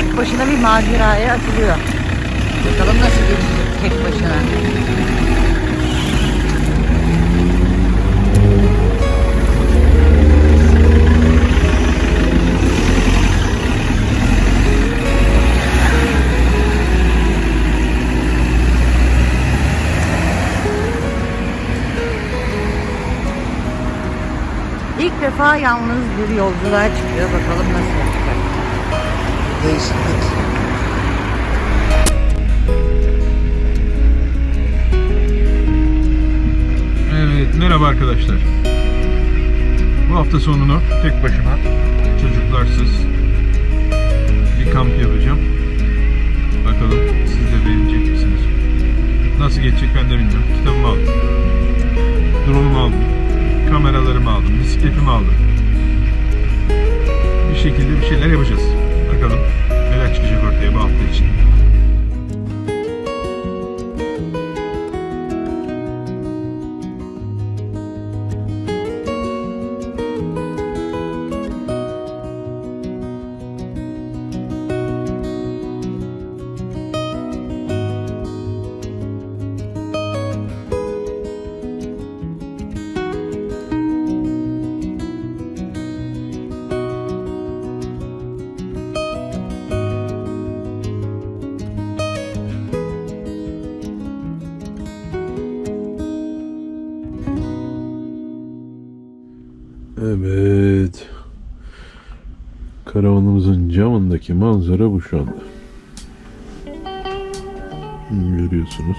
tek başına bir maceraya atılıyor. Bakalım nasıl geçecek tek başına. İlk defa yalnız bir yolculuğa çıkıyor. Bakalım nasıl. Değişiklik. Evet, merhaba arkadaşlar. Bu hafta sonunu tek başıma, çocuklarsız Evet. Karavanımızın camındaki manzara bu şu anda. Görüyorsunuz.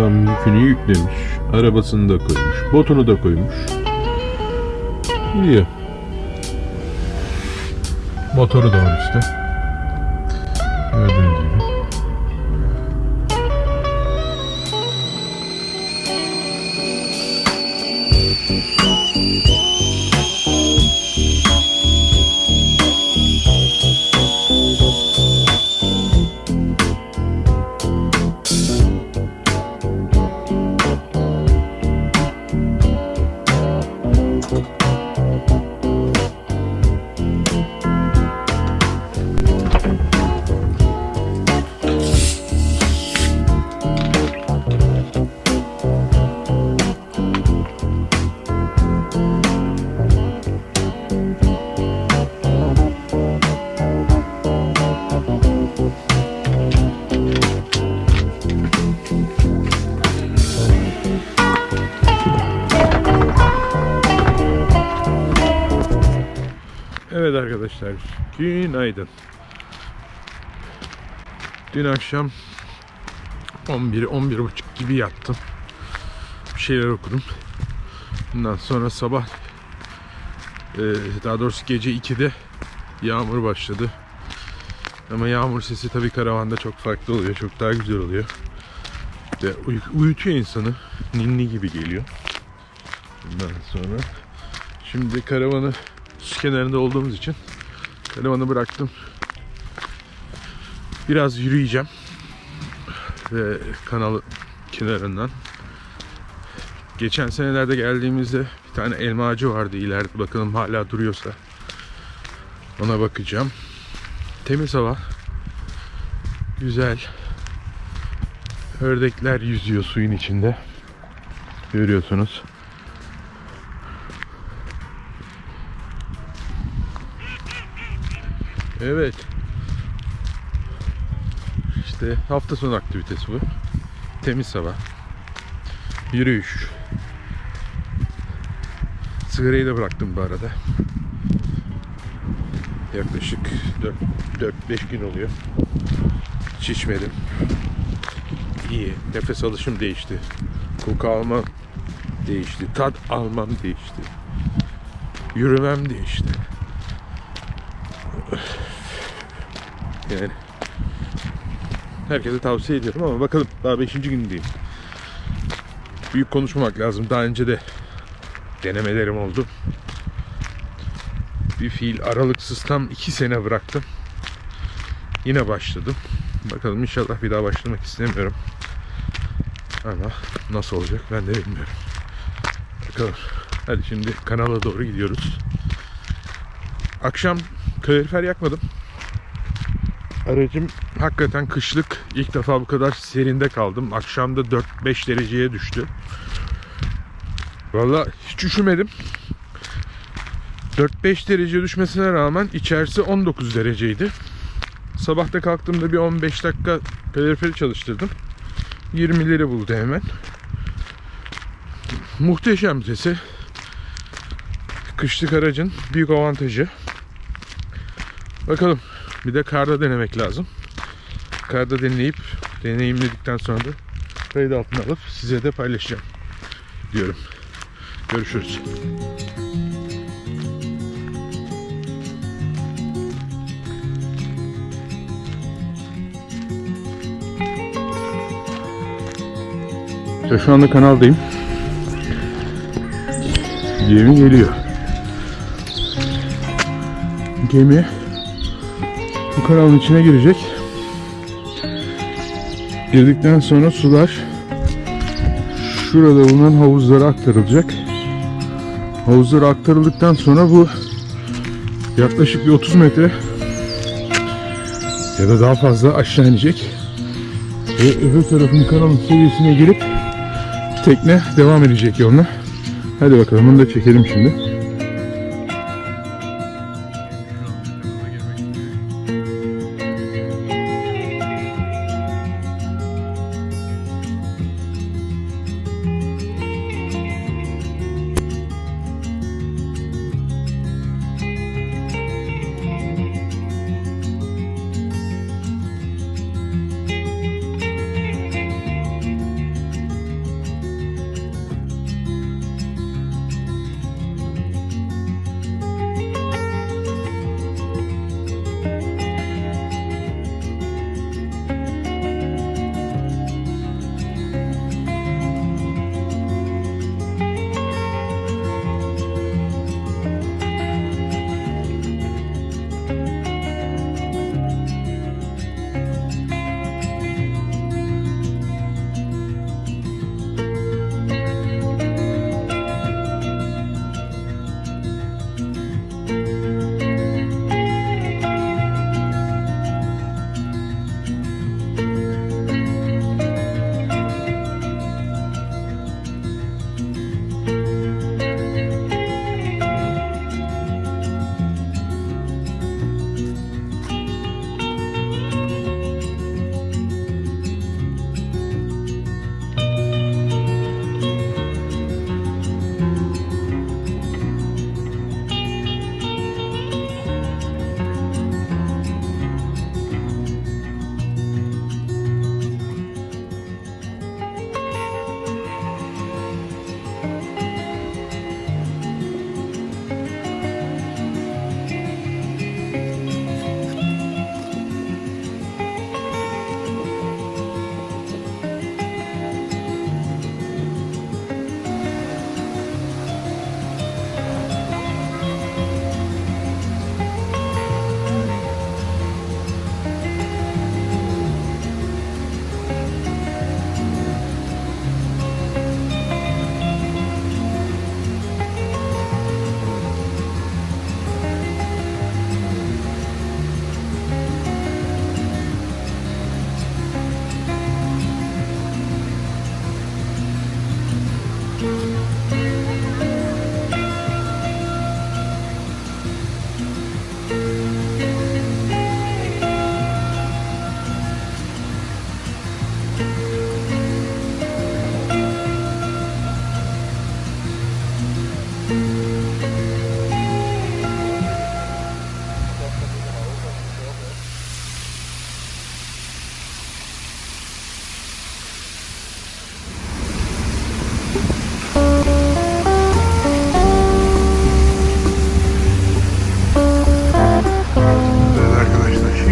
Adam yükünü yüklemiş. Arabasını da koymuş. Botunu da koymuş. Gidiyor. Motoru da var işte. Arkadaşlar, günaydın. Dün akşam 11 11 buçuk gibi yattım. Bir şeyler okudum. Bundan sonra sabah e, daha doğrusu gece 2'de yağmur başladı. Ama yağmur sesi tabii karavanda çok farklı oluyor. Çok daha güzel oluyor. Ve uy- uyutuyor insanı. Ninni gibi geliyor. Bundan sonra şimdi karavanı su kenarında olduğumuz için karavanı bıraktım. Biraz yürüyeceğim. Ve kanal kenarından. Geçen senelerde geldiğimizde bir tane elma ağacı vardı ileride. Bakalım hala duruyorsa. Ona bakacağım. Temiz hava. Güzel. Ördekler yüzüyor suyun içinde. Görüyorsunuz. Evet. İşte hafta sonu aktivitesi bu. Temiz hava. Yürüyüş. Sigarayı da bıraktım bu arada. Yaklaşık 4-5 gün oluyor. Hiç içmedim. İyi. Nefes alışım değişti. Koku almam değişti. Tat almam değişti. Yürümem değişti. Yani herkese tavsiye ediyorum ama bakalım daha 5. gündeyim. Büyük konuşmamak lazım. Daha önce de denemelerim oldu. Bir fiil aralıksız tam 2 sene bıraktım. Yine başladım. Bakalım inşallah bir daha başlamak istemiyorum. Ama nasıl olacak ben de bilmiyorum. Bakalım. Hadi şimdi kanala doğru gidiyoruz. Akşam kalorifer yakmadım. Aracım hakikaten kışlık. İlk defa bu kadar serinde kaldım. Akşamda 4-5 dereceye düştü. Valla hiç üşümedim. 4-5 derece düşmesine rağmen içerisi 19 dereceydi. Sabahta kalktığımda bir 15 dakika kaloriferi çalıştırdım. 20'leri buldu hemen. Muhteşem sesi. Kışlık aracın büyük avantajı. Bakalım. Bir de karda denemek lazım. Karda deneyip deneyimledikten sonra da kayıt altına alıp size de paylaşacağım diyorum. Görüşürüz. İşte şu anda kanaldayım. Gemi geliyor. Gemi bu kanalın içine girecek. Girdikten sonra sular şurada bulunan havuzlara aktarılacak. Havuzlara aktarıldıktan sonra bu yaklaşık bir 30 metre ya da daha fazla aşağı inecek. Ve öbür tarafın kanalın seviyesine gelip tekne devam edecek yoluna. Hadi bakalım bunu da çekelim şimdi.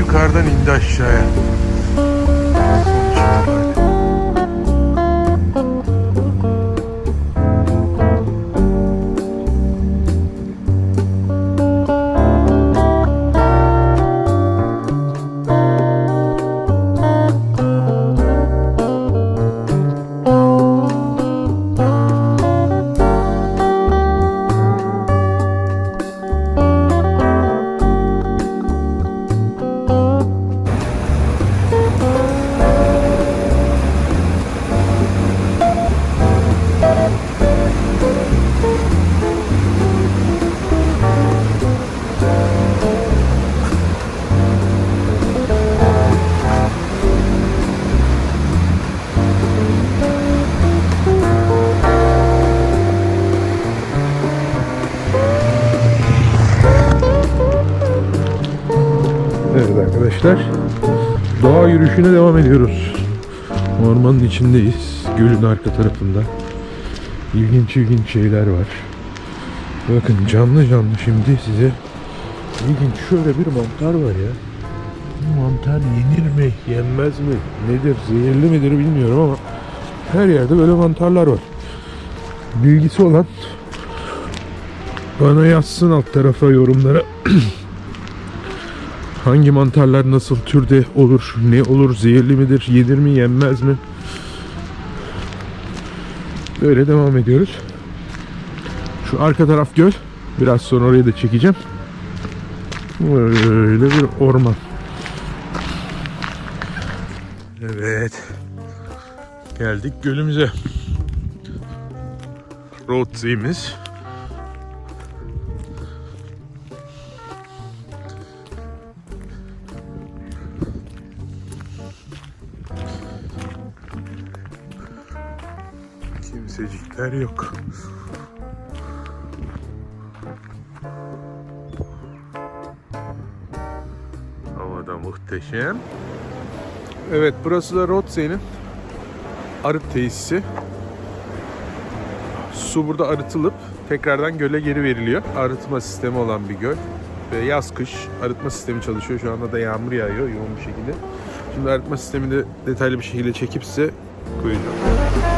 Yukarıdan indi aşağıya. Arkadaşlar. Doğa yürüyüşüne devam ediyoruz. Ormanın içindeyiz. Gölün arka tarafında. İlginç ilginç şeyler var. Bakın canlı canlı şimdi size ilginç şöyle bir mantar var ya. Bu mantar yenir mi, yenmez mi, nedir, zehirli midir bilmiyorum ama her yerde böyle mantarlar var. Bilgisi olan bana yazsın alt tarafa yorumlara. Hangi mantarlar nasıl türde olur, ne olur, zehirli midir, yenir mi, yenmez mi? Böyle devam ediyoruz. Şu arka taraf göl. Biraz sonra orayı da çekeceğim. Böyle bir orman. Evet. Geldik gölümüze. Roadsea'miz. Kimsecikler yok. Havada muhteşem. Evet burası da Rothsey'nin arıt tesisi. Su burada arıtılıp tekrardan göle geri veriliyor. Arıtma sistemi olan bir göl. Ve yaz kış arıtma sistemi çalışıyor. Şu anda da yağmur yağıyor yoğun bir şekilde. Şimdi arıtma sistemini de detaylı bir şekilde çekip size koyacağım.